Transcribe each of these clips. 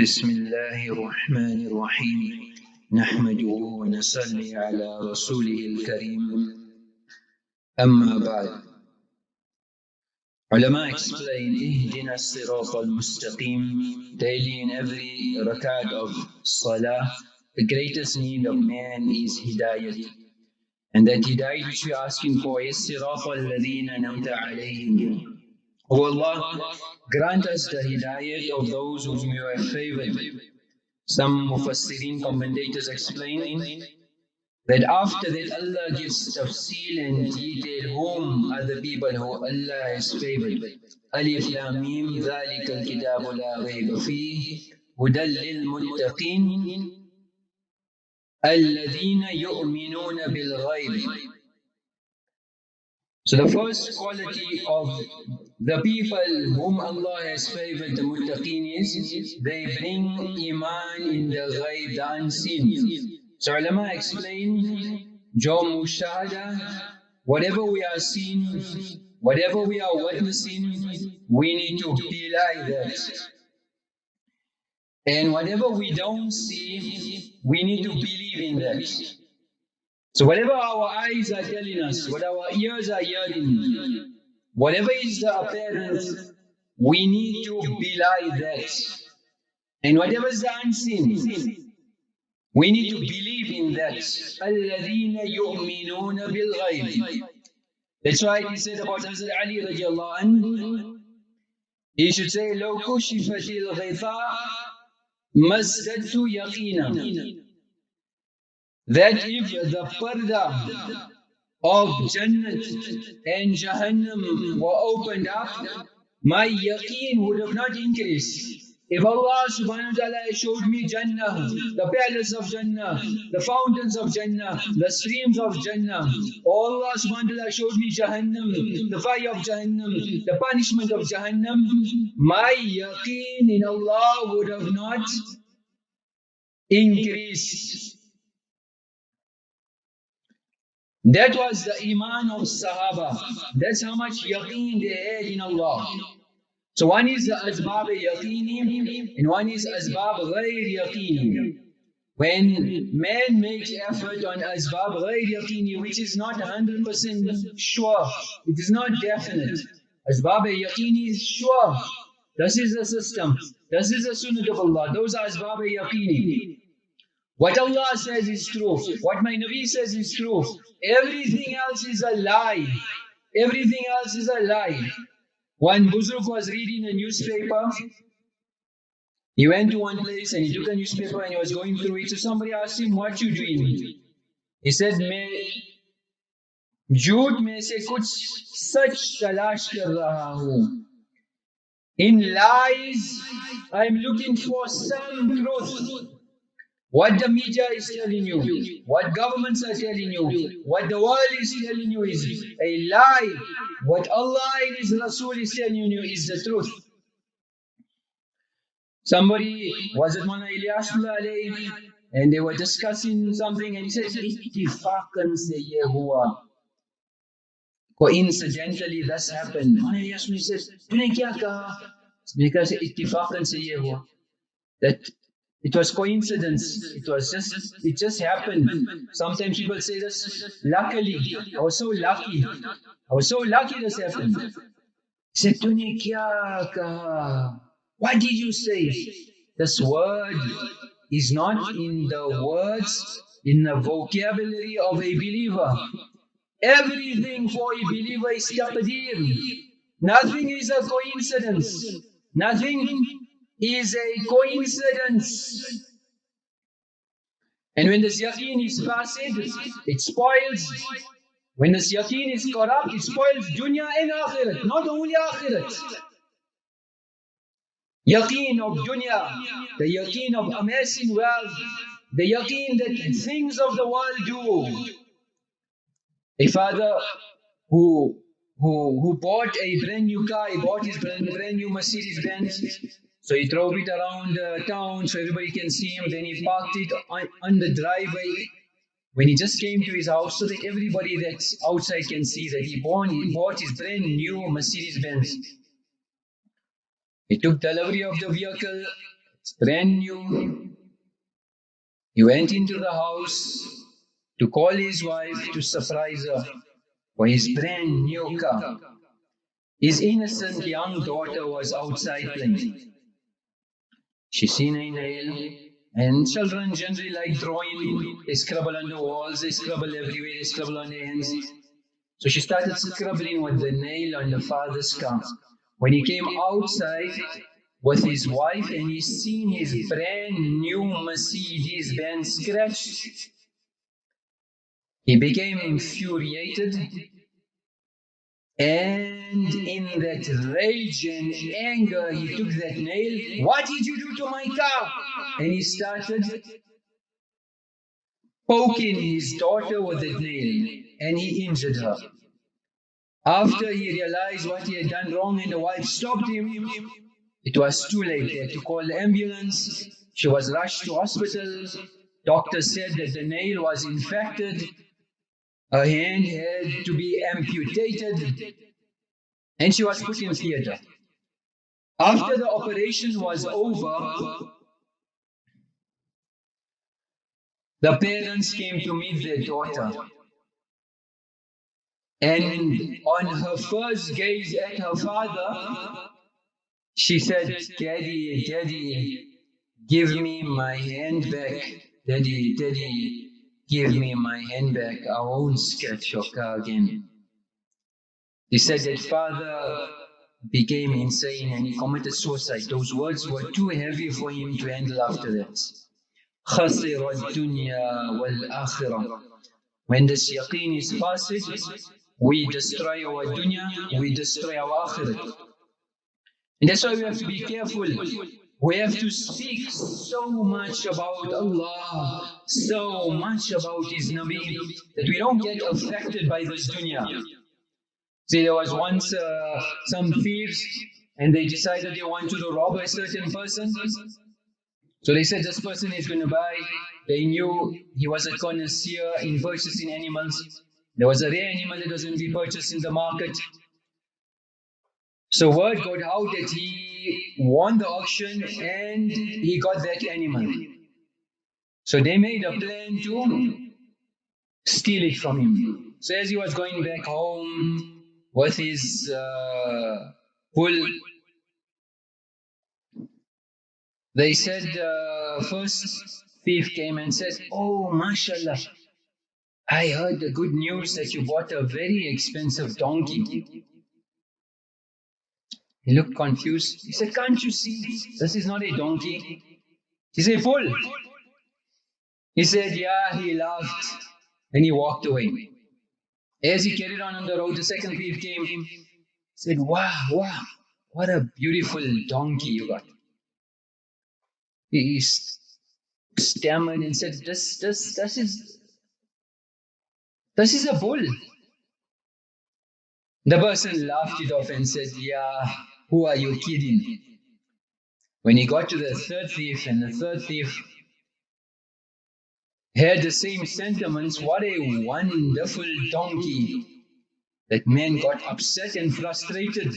بسم الله الرحمن الرحيم نحمده ونصلي على رسوله الكريم أما بعد Ulama explain اهدنا الصراط المستقيم daily in every rakat of salah the greatest need of man is hidayah and that hidayah which we are asking for is صراط الذين نمت عليهم O Allah, grant us the hidayat of those whom you have favored. Some Mufassirin commentators explain that after that Allah gives tafsil and detail whom are the people who Allah has favored. Alif Lam Mim ذلك الكتاب لا ريب فيه هدى للمتقين الذين يؤمنون بالغيب So the first quality of the people whom Allah has favored, the muttaqeen is, they bring iman in the ghaib, the unseen. So ulama explain, jo mushahada, whatever we are seeing, whatever we are witnessing, we need to like that. And whatever we don't see, we need to believe in that. So whatever our eyes are telling us, what our ears are hearing, whatever is the appearance, we need to be like that. And whatever is the unseen, we need to believe in that. الَّذِينَ يُؤْمِنُونَ بِالْغَيْبِ That's why he said about Hazrat Ali radiallahu anhu, he should say, لو كشفت الغطاء مزددت يقينا that if the parda of Jannat and Jahannam were opened up, my yaqeen would have not increased. If Allah subhanahu wa ta'ala showed me Jannah, the palace of Jannah, the fountains of Jannah, the streams of Jannah, oh, Allah subhanahu wa ta'ala showed me Jahannam, the fire of Jahannam, the punishment of Jahannam, my yaqeen in Allah would have not increased. That was the iman of Sahaba. That's how much yaqeen they had in Allah. So one is the asbab yaqini and one is asbab ghayr yaqini. When man makes effort on asbab ghayr yaqini, which is not 100% sure, it is not definite. Asbab yaqini is sure. This is the system. This is the sunnah of Allah. Those are asbab yaqini. What Allah says is true. What my Nabi says is true. Everything else is a lie. Everything else is a lie. One Buzruk was reading a newspaper. He went to one place and he took a newspaper and he was going through it. So somebody asked him, what you doing? He said, मैं झूठ में से कुछ सच तलाश कर रहा हूँ. In lies, I'm looking for some truth. What the media is telling you, what governments are telling you, what the world is telling you is a lie. What Allah and His Rasul is telling you is the truth. Somebody was at Mona Ilyasullah and they were discussing something and he said, Ittifaqan se ye hua. Coincidentally, this happened. Mona Ilyasullah says, Tune kya kaha? Because. That it was coincidence. It was just, it just happened. Sometimes people say this, luckily, I was so lucky. I was so lucky this happened. He said, kaha? What did you say? This word is not in the words, in the vocabulary of a believer. Everything for a believer is taqdeer. Nothing is a coincidence. Nothing is a coincidence. And when the yaqeen is fasid, it spoils. When the yaqeen is corrupt, it spoils dunya and akhirat, not only akhirat. Yaqeen of dunya, the yaqeen of amassing wealth, the yaqeen that things of the world do. A father who who who bought a brand new car, he bought his brand, brand new Mercedes Benz, so he drove it around uh, town so everybody can see him. Then he parked it on, on the driveway. When he just came to his house so that everybody that's outside can see that he bought, he bought his brand new Mercedes Benz. He took delivery of the vehicle It's brand new. He went into the house to call his wife to surprise her for his brand new car. His innocent young daughter was outside playing. She seen a nail, and children generally like drawing. They scribble on the walls, they scribble everywhere, they scribble on their hands. So she started scribbling with the nail on the father's car. When he came outside with his wife and he seen his brand new Mercedes Benz scratched, he became infuriated and in that rage and anger, he took that nail. What did you do to my car? And he started poking his daughter with that nail, and he injured her. After he realized what he had done wrong and the wife stopped him, it was too late. They had to call the ambulance. She was rushed to hospital. Doctor said that the nail was infected her hand had to be amputated and she was put in theater. After the operation was over, the parents came to meet their daughter. And on her first gaze at her father, she said, Daddy, Daddy, give me my hand back. Daddy, Daddy, Give me my handbag, I won't scratch your car again. He said that father became insane and he committed suicide. Those words were too heavy for him to handle after that. خسر الدنيا والآخرة. When this yaqeen is fasid, we destroy our dunya, we destroy our akhirat. And that's why we have to be careful we have to speak so much about Allah, so much about His Nabi, that we don't get affected by this dunya. See, there was once uh, some thieves and they decided they wanted to rob a certain person. So they said this person is going to buy. They knew he was a connoisseur in purchasing animals. There was a rare animal that was going to be purchased in the market. So word got out that he won the auction and he got that animal. So they made a plan to steal it from him. So as he was going back home with his uh, bull, they said uh, first thief came and said, Oh, mashallah, I heard the good news that you bought a very expensive donkey. He looked confused. He said, Can't you see? This is not a donkey. He said, Fool. He said, Yeah, he laughed. And he walked away. As he carried on on the road, the second thief came. He said, Wow, wow, what a beautiful donkey you got. He stammered and said, This, this, this is, this is a bull. The person laughed it off and said, Yeah, who are you kidding? When he got to the third thief, and the third thief had the same sentiments, what a wonderful donkey. That man got upset and frustrated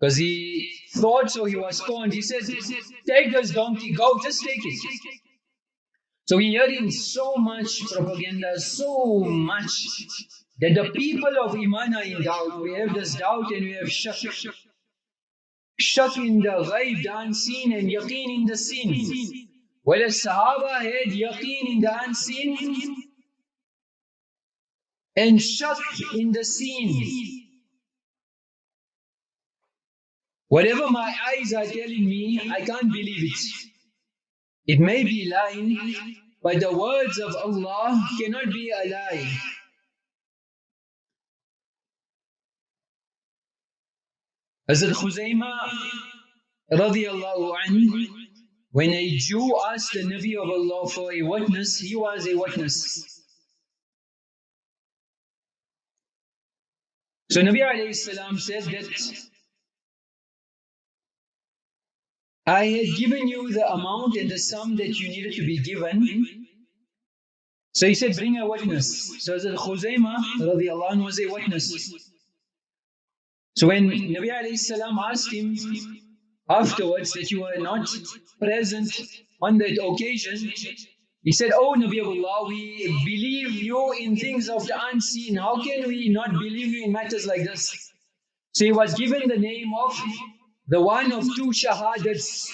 because he thought so, he was scorned. He said, Take this donkey, go, just take it. So we hearing so much propaganda, so much that the people of Iman are in doubt. We have this doubt and we have shak. Shak in the ghaib, the unseen, and yaqeen in the seen. Whereas Sahaba had yaqeen in the unseen and shak in the seen. Whatever my eyes are telling me, I can't believe it. It may be lying, but the words of Allah cannot be a lie. Hazrat Khuzaymah radiallahu anhu, when a Jew asked the Nabi of Allah for a witness, he was a witness. So Nabi alayhi salam said that I had given you the amount and the sum that you needed to be given. So he said, bring a witness. So Hazrat Khuzaymah radiallahu anhu was a witness. So when Nabi alayhi salam asked him, afterwards that you were not present on that occasion, he said, Oh Nabi Allah, we believe you in things of the unseen. How can we not believe you in matters like this? So he was given the name of the one of two shahadats,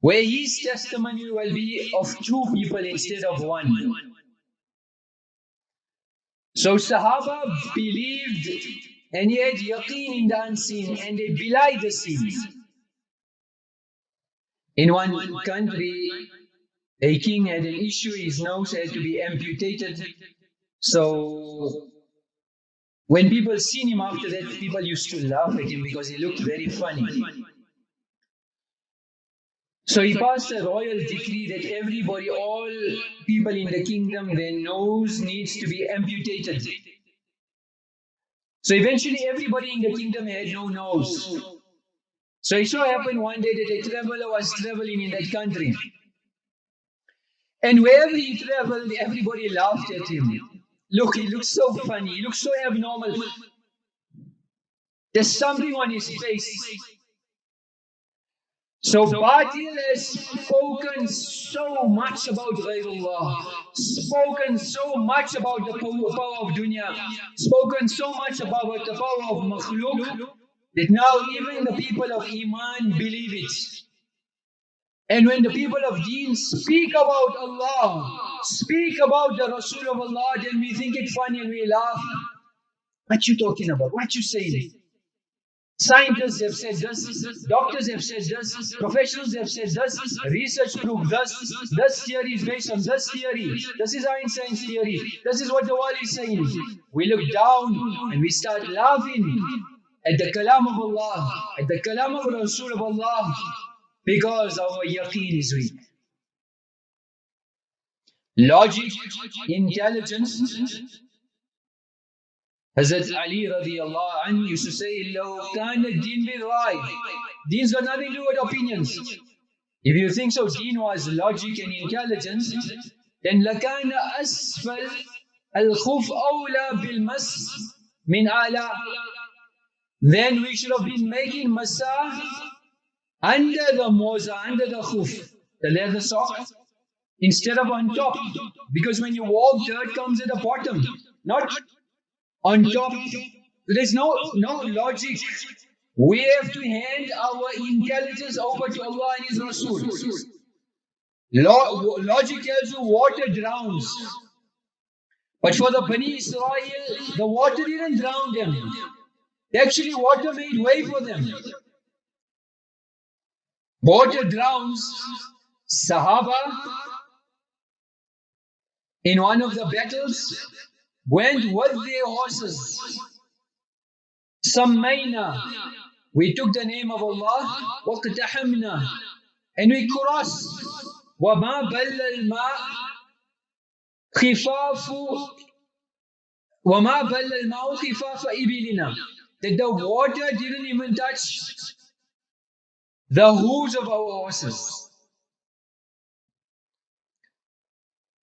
where his testimony will be of two people instead of one. So Sahaba believed and had yaqeen in the unseen and they belied the seen. In one country, a king had an issue, his nose had to be amputated. So when people seen him after that, people used to laugh at him because he looked very funny. So he passed a royal decree that everybody, all people in the kingdom, their nose needs to be amputated. So eventually everybody in the kingdom had no nose. So it so happened one day that a traveler was traveling in that country. And wherever he traveled, everybody laughed at him. Look, he looks so funny, he looks so abnormal. There's something on his face. So Batil has spoken so much about Ghairullah, spoken so much about the power of dunya, spoken so much about the power of makhluk, that now even the people of Iman believe it. And when the people of Deen speak about Allah, speak about the Rasul of Allah, then we think it funny and we laugh. What you talking about? What you saying? Scientists have said this, doctors have said this, professionals have said this, research proved this, this theory is based on this theory, this is Einstein's theory, this is what the world is saying. We look down and we start laughing at the kalam of Allah, at the kalam of Rasul of Allah, because our yaqeen is weak. Logic, intelligence, Hazrat Ali radiallahu anhu used to say, Law kana din bil rai. Deen's got nothing to do with opinions. If you think so, deen was logic and intelligence, then lakana asfal al-khuf awla bil mas min ala. Then we should have been making masa under the moza, under the khuf, the leather sock, instead of on top. Because when you walk, dirt comes at the bottom, not on top. There's no, no logic. We have to hand our intelligence over to Allah and His Rasul. logic tells you water drowns. But for the Bani Israel, the water didn't drown them. Actually, water made way for them. Water drowns. Sahaba, in one of the battles, went with their horses. Sammayna. We took the name of Allah. وَقْتَحَمْنَا And we crossed. وَمَا بَلَّ الْمَاء خِفَافُ وَمَا بَلَّ الْمَاءُ خِفَافَ إِبِلِنَا That the water didn't even touch the hooves of our horses.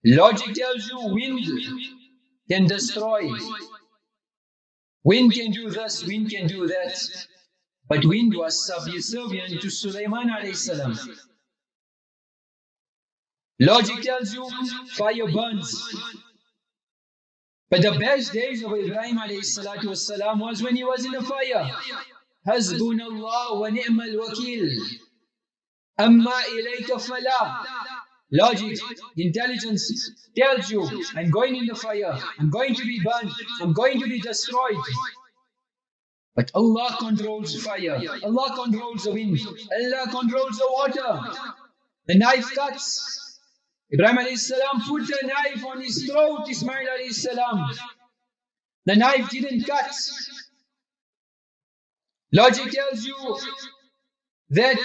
Logic tells you wind can destroy. Wind can do this, wind can do that. But wind was subservient to Sulaiman salam. Logic tells you fire burns. But the best days of Ibrahim salatu was when he was in the fire. Hasbunallah wa ni'mal wakil. Amma ilayka fala. Logic, intelligence tells you, I'm going in the fire, I'm going to be burned, I'm going to be destroyed. But Allah controls fire, Allah controls the wind, Allah controls the water. The knife cuts. Ibrahim salam put a knife on his throat, Ismail salam. The knife didn't cut. Logic tells you that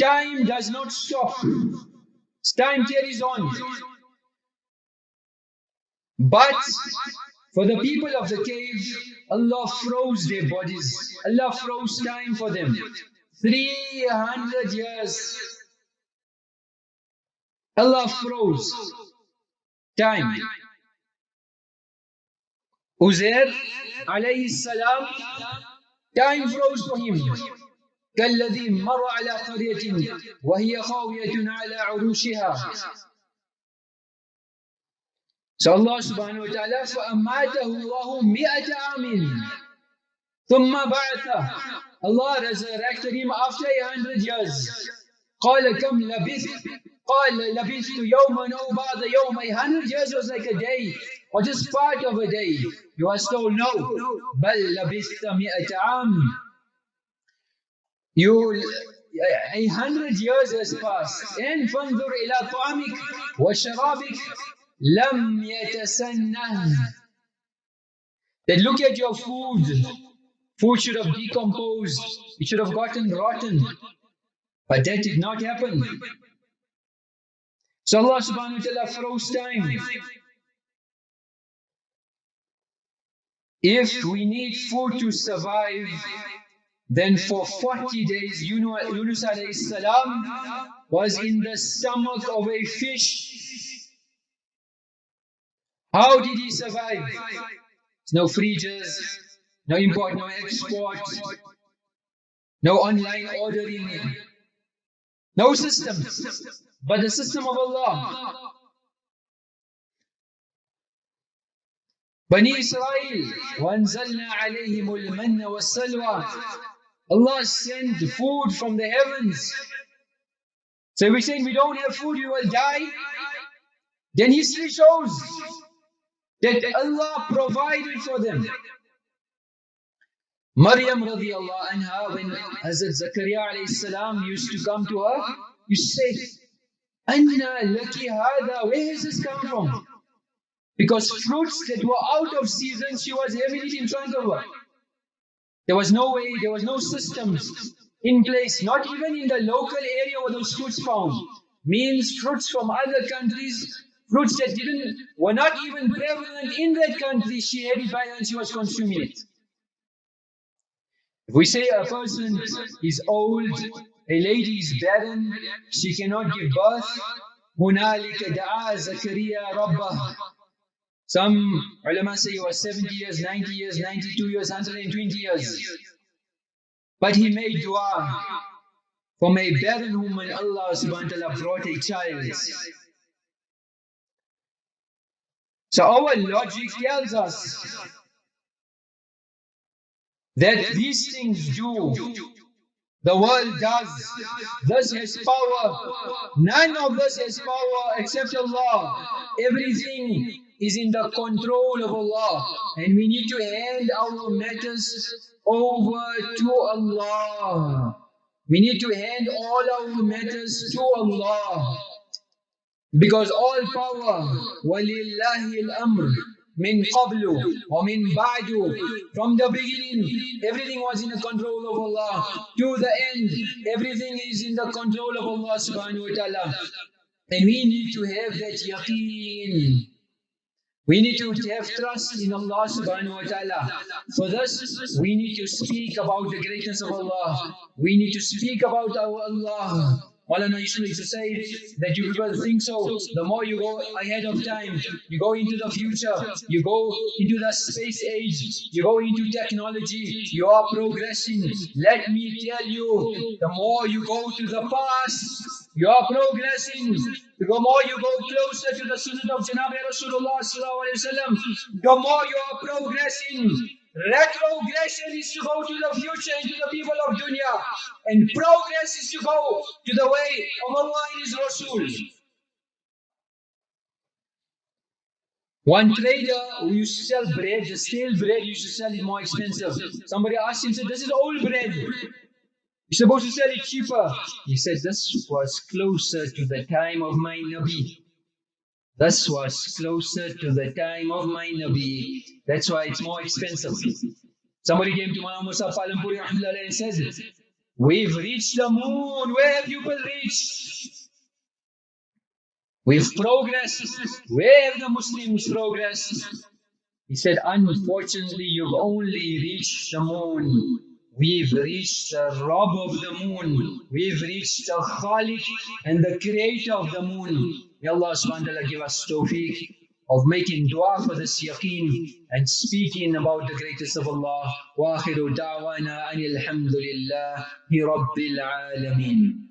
time does not stop. Time carries on. But for the people of the cave, Allah froze their bodies. Allah froze time for them. 300 years. Allah froze time. Uzair alayhi salam, time froze for him. كالذي مر على قرية وهي خاوية على عروشها. صلى الله سبحانه وتعالى فأماته الله مئة عام. ثم بعثه. الله resurrected him after a hundred years. قال كم لبثت? قال لبثت يوما أو بعض يوم. A hundred years was like a day or just part of a day. You are still no. بل لبثت مئة عام. You a hundred years has passed and فانظر إلى طعامك وشرابك لم يتسنه Then look at your food. Food should have decomposed. It should have gotten rotten. But that did not happen. So Allah subhanahu wa ta'ala froze time. If we need food to survive, then for 40 days Yunus alayhi salam was in the stomach of a fish. How did he survive? No fridges, no import, no export, no online ordering, no system, but the system of Allah. Bani Israel, وَأَنزَلْنَا عَلَيْهِمُ الْمَنَّ وَالسَّلْوَى Allah sent food from the heavens. So we're saying we don't have food, we will die. Then history shows that Allah provided for them. Maryam radiallahu anha, when Hazrat Zakaria used to come to her, to say, Anna laki hada, where has this come from? Because fruits that were out of season, she was having it in front of her. There was no way, there was no systems in place, not even in the local area where those fruits found. Means fruits from other countries, fruits that didn't were not even prevalent in that country, she had it by her and she was consuming it. If we say a person is old, a lady is barren, she cannot give birth, هنالك دعا زكريا ربه some ulama say he was 70 years, 90 years, 92 years, 120 years. But he made dua. From a barren woman, Allah subhanahu wa ta'ala brought a child. So our logic tells us that these things do. The world does. This has power. None of this has power except Allah. Everything is in the control of Allah. And we need to hand our matters over to Allah. We need to hand all our matters to Allah. Because all power, وَلِلَّهِ الْأَمْرِ min qablu or min ba'du. From the beginning, everything was in the control of Allah. To the end, everything is in the control of Allah subhanahu wa ta'ala. And we need to have that yaqeen. We need to have trust in Allah subhanahu wa ta'ala. For this, we need to speak about the greatness of Allah. We need to speak about our Allah. Maulana used to say that you people think so, the more you go ahead of time, you go into the future, you go into the space age, you go into technology, you are progressing. Let me tell you, the more you go to the past, you are progressing. The more you go closer to the sunnah of Janabi Rasulullah the more you are progressing. Retrogression is to go to the future and to the people of dunya. And progress is to go to the way of Allah and His Rasul. One trader who used to sell bread, the stale bread, used to sell it more expensive. Somebody asked him, said, this is old bread. Supposed to sell it cheaper. He said, this was closer to the time of my Nabi. This was closer to the time of my Nabi. That's why it's more expensive. Somebody came to Mullah Musa Palanpuri and says, We've reached the moon. Where have you reached? We've progressed. Where have the Muslims progressed? He said, Unfortunately, you've only reached the moon. We've reached the Rabb of the moon. We've reached the Khalik and the creator of the moon. May Allah subhanahu wa Taala give us tawfiq of making dua for this yaqeen and speaking about the greatest of Allah. Wa دَعْوَانَا أَنِ الْحَمْدُ لِلَّهِ Rabbil الْعَالَمِينَ